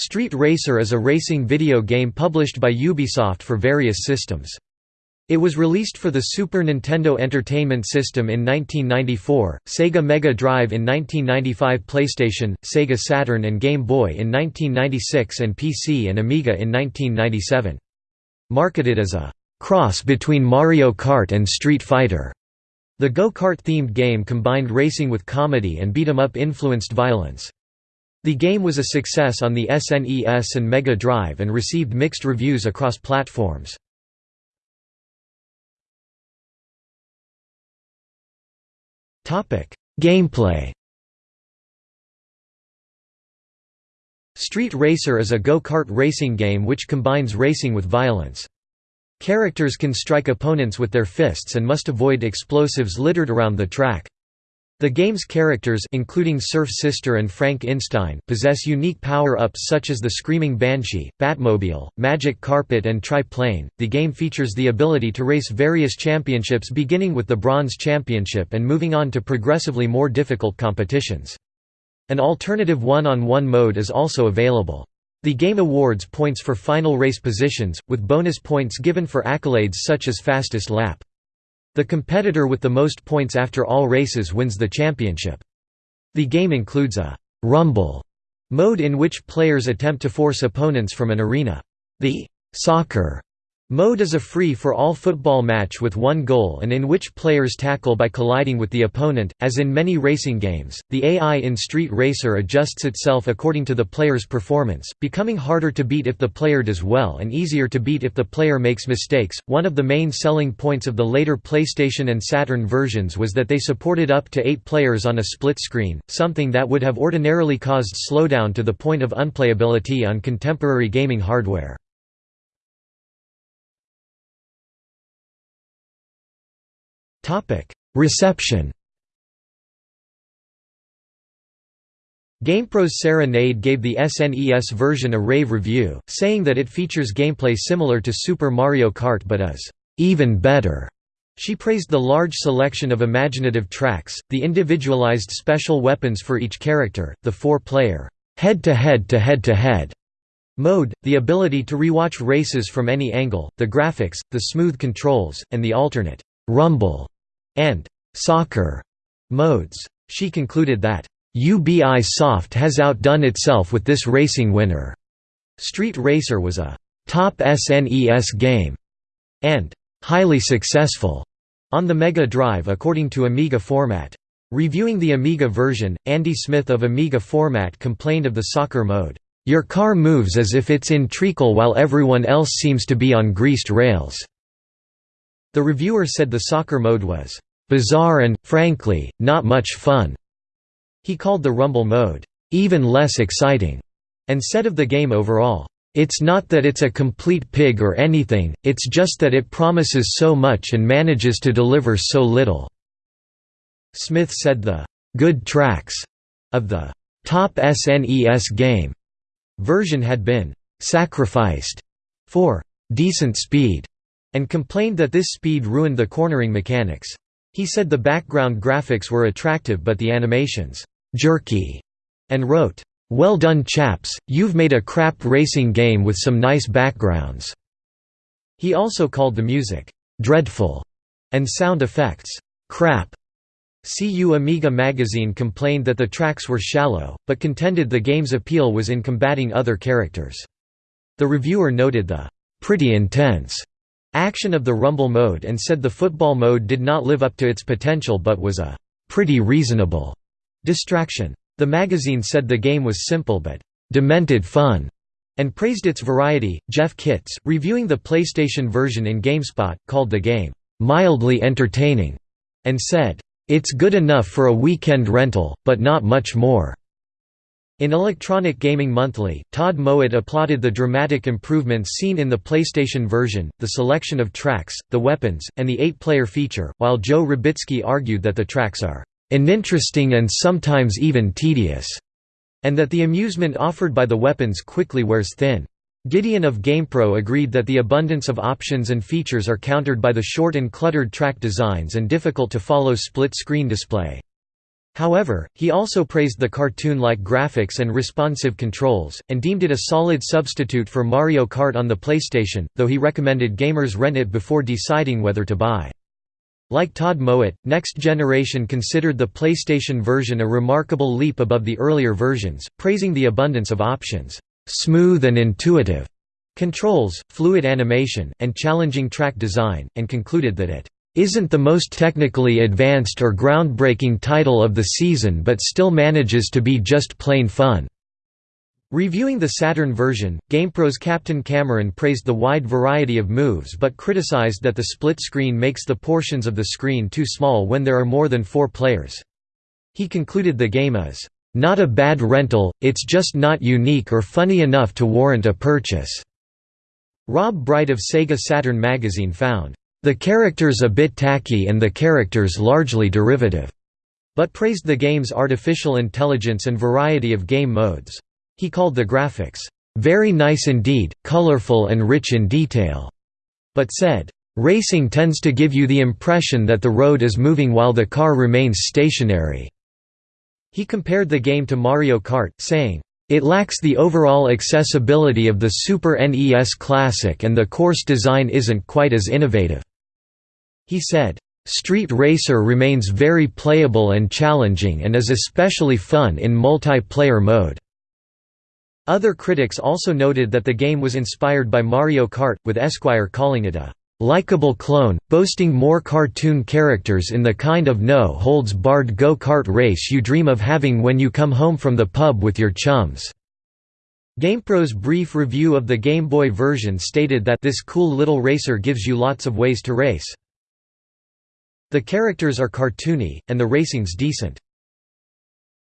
Street Racer is a racing video game published by Ubisoft for various systems. It was released for the Super Nintendo Entertainment System in 1994, Sega Mega Drive in 1995 PlayStation, Sega Saturn and Game Boy in 1996 and PC and Amiga in 1997. Marketed as a «cross between Mario Kart and Street Fighter», the go-kart themed game combined racing with comedy and beat-em-up influenced violence. The game was a success on the SNES and Mega Drive and received mixed reviews across platforms. Gameplay Street Racer is a go-kart racing game which combines racing with violence. Characters can strike opponents with their fists and must avoid explosives littered around the track. The game's characters including Surf Sister and Frank Instein possess unique power-ups such as the Screaming Banshee, Batmobile, Magic Carpet and Tri-Plane. The game features the ability to race various championships beginning with the Bronze Championship and moving on to progressively more difficult competitions. An alternative one-on-one -on -one mode is also available. The game awards points for final race positions, with bonus points given for accolades such as fastest lap. The competitor with the most points after all races wins the championship. The game includes a «rumble» mode in which players attempt to force opponents from an arena. The «soccer» Mode is a free-for-all football match with one goal and in which players tackle by colliding with the opponent. As in many racing games, the AI in Street Racer adjusts itself according to the player's performance, becoming harder to beat if the player does well and easier to beat if the player makes mistakes. One of the main selling points of the later PlayStation and Saturn versions was that they supported up to 8 players on a split screen, something that would have ordinarily caused slowdown to the point of unplayability on contemporary gaming hardware. Reception GamePro's Sarah Nade gave the SNES version a rave review, saying that it features gameplay similar to Super Mario Kart but is even better. She praised the large selection of imaginative tracks, the individualized special weapons for each character, the four-player head-to-head-to-head-to-head mode, the ability to rewatch races from any angle, the graphics, the smooth controls, and the alternate rumble and soccer modes. She concluded that UBI Soft has outdone itself with this racing winner. Street Racer was a top SNES game and highly successful on the Mega Drive according to Amiga Format. Reviewing the Amiga version, Andy Smith of Amiga Format complained of the soccer mode. Your car moves as if it's in treacle while everyone else seems to be on greased rails. The reviewer said the soccer mode was bizarre and, frankly, not much fun. He called the Rumble mode even less exciting, and said of the game overall, it's not that it's a complete pig or anything, it's just that it promises so much and manages to deliver so little." Smith said the «good tracks» of the «top SNES game» version had been «sacrificed» for «decent speed» and complained that this speed ruined the cornering mechanics. He said the background graphics were attractive but the animations, "...jerky", and wrote, "...well done chaps, you've made a crap racing game with some nice backgrounds." He also called the music, "...dreadful", and sound effects, "...crap". CU Amiga magazine complained that the tracks were shallow, but contended the game's appeal was in combating other characters. The reviewer noted the "...pretty intense." Action of the Rumble mode and said the football mode did not live up to its potential but was a pretty reasonable distraction. The magazine said the game was simple but demented fun and praised its variety. Jeff Kitts, reviewing the PlayStation version in GameSpot, called the game mildly entertaining and said, It's good enough for a weekend rental, but not much more. In Electronic Gaming Monthly, Todd Mowatt applauded the dramatic improvements seen in the PlayStation version, the selection of tracks, the weapons, and the eight-player feature, while Joe Rybicki argued that the tracks are uninteresting and sometimes even tedious, and that the amusement offered by the weapons quickly wears thin. Gideon of GamePro agreed that the abundance of options and features are countered by the short and cluttered track designs and difficult to follow split-screen display. However, he also praised the cartoon-like graphics and responsive controls, and deemed it a solid substitute for Mario Kart on the PlayStation, though he recommended gamers rent it before deciding whether to buy. Like Todd Mowatt, Next Generation considered the PlayStation version a remarkable leap above the earlier versions, praising the abundance of options, "...smooth and intuitive", controls, fluid animation, and challenging track design, and concluded that it isn't the most technically advanced or groundbreaking title of the season but still manages to be just plain fun." Reviewing the Saturn version, GamePro's Captain Cameron praised the wide variety of moves but criticized that the split screen makes the portions of the screen too small when there are more than four players. He concluded the game is, "...not a bad rental, it's just not unique or funny enough to warrant a purchase." Rob Bright of Sega Saturn magazine found, the characters a bit tacky and the characters largely derivative, but praised the game's artificial intelligence and variety of game modes. He called the graphics, "...very nice indeed, colorful and rich in detail", but said, "...racing tends to give you the impression that the road is moving while the car remains stationary." He compared the game to Mario Kart, saying, it lacks the overall accessibility of the Super NES Classic and the course design isn't quite as innovative. He said, Street Racer remains very playable and challenging and is especially fun in multiplayer mode. Other critics also noted that the game was inspired by Mario Kart, with Esquire calling it a likable clone, boasting more cartoon characters in the kind of no-holds-barred go-kart race you dream of having when you come home from the pub with your chums. GamePro's brief review of the Game Boy version stated that this cool little racer gives you lots of ways to race. The characters are cartoony, and the racing's decent.